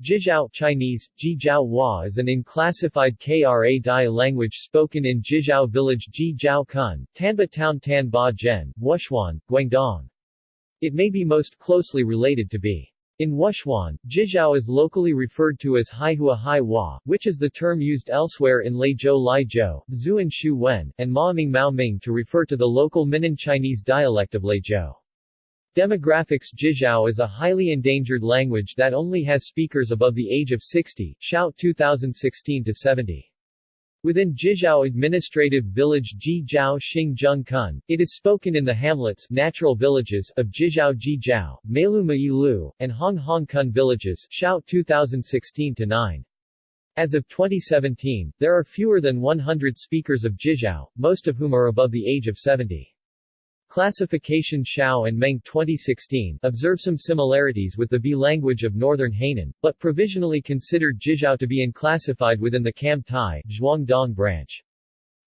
Jizhao Chinese, Jijiao Hua is an unclassified Kra Dai language spoken in Jizhao village Jijiao Kun, Tanba Town Tan Ba Zhen, Wuchuan, Guangdong. It may be most closely related to Be. In Wuchuan, Jizhao is locally referred to as Haihua Hua, which is the term used elsewhere in Leizhou Laizhou, Zuan Shu Wen, and Maoming Maoming to refer to the local Minnan Chinese dialect of Leizhou. Demographics Jizhao is a highly endangered language that only has speakers above the age of 60, Xiao 2016-70. Within Jizhao Administrative Village Jijiao Xingjung Kun, it is spoken in the hamlets natural villages of Jizhao Jijiao, Mailuma Ilu, and Hong Hong Kun villages Xiao 2016-9. As of 2017, there are fewer than 100 speakers of Jizhao, most of whom are above the age of 70. Classification Xiao and Meng 2016 observe some similarities with the Be language of northern Hainan, but provisionally considered Jizhao to be unclassified within the Kam Tai Zhuangdong branch.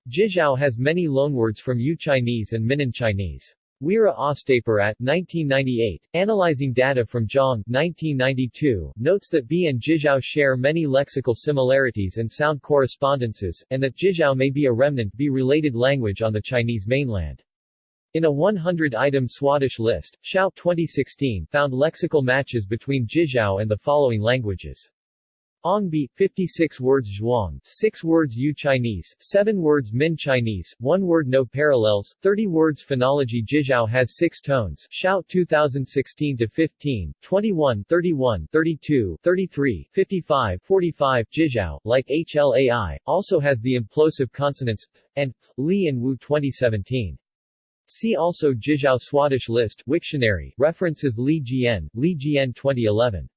Jizhao has many loanwords from Yue Chinese and Minnan Chinese. Weera Ostapirat 1998, analyzing data from Zhang 1992, notes that Be and Jizhao share many lexical similarities and sound correspondences, and that Jizhao may be a remnant Be-related language on the Chinese mainland. In a 100-item Swadesh list, Xiao 2016 found lexical matches between Jizhao and the following languages. Ong Be, 56 words Zhuang, 6 words Yue Chinese, 7 words Min Chinese, 1 word No parallels, 30 words Phonology Jizhao has 6 tones Xiao 2016-15, 21 31, 32, 33, 55 45 Jizhao, like HLAI, also has the implosive consonants and Li and Wu 2017. See also Jizhao Swadesh list Wiktionary, references Li Jian, Li Jian 2011.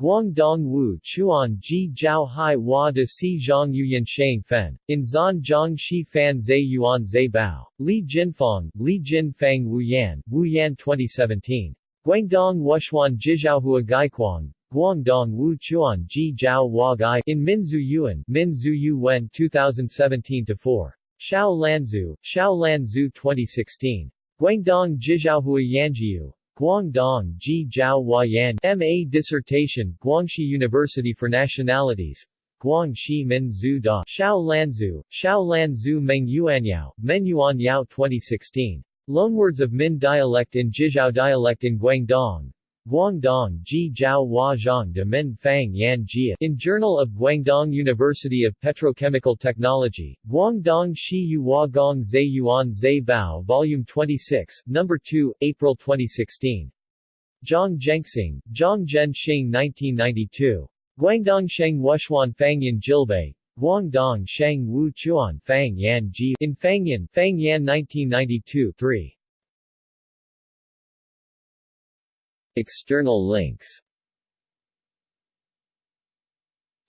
Guangdong Wu Chuan Ji Jiao Hai Hua de Si Zhang Yuyan Shang Fen. In Zan Zhang Shi Fan Zai Yuan Zai Bao. Li Jinfang, Li Jin Fang Wu Yan, Wu Yan 2017. Guangdong Wuchuan Jijiaohua Gaikuang, Guangdong Wu Chuan Ji Jiao Hua Gai in Minzu Yuan, Minzu Yu Wen 2017-4. Xiao Lanzu, Xiao Lanzu 2016. Guangdong Jijiaohua Yanjiu. Guangdong Ji Jiao Yan MA dissertation Guangxi University for Nationalities Guangxi Min Zhu Da Xiao Lanzu, Xiao Lanzu Meng Yuanyao, Men Yuan Yao 2016. Loanwords of Min dialect in Jijiao dialect in Guangdong Guangdong Ji Jiao Hua Zhang de Min Fang Yan Jia in Journal of Guangdong University of Petrochemical Technology, Guangdong Shi Yu Hua Gong Zai Yuan Zai Bao Volume 26, No. 2, April 2016. Zhang Zhengxing, Zhang Zhen Xing 1992. Guangdong Sheng Wuchuan Fangyan Jilbei, Guangdong Sheng Wu Chuan Fang Yan Ji in Fangyan, Fangyan 1992 3. External links.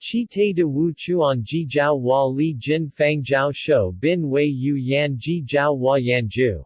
Chi Te de Wu Chuan Ji Jiao Hua Li Jin Fang Jiao Shou Bin Wei Yu Yan Ji Jiao Hua Yan Ju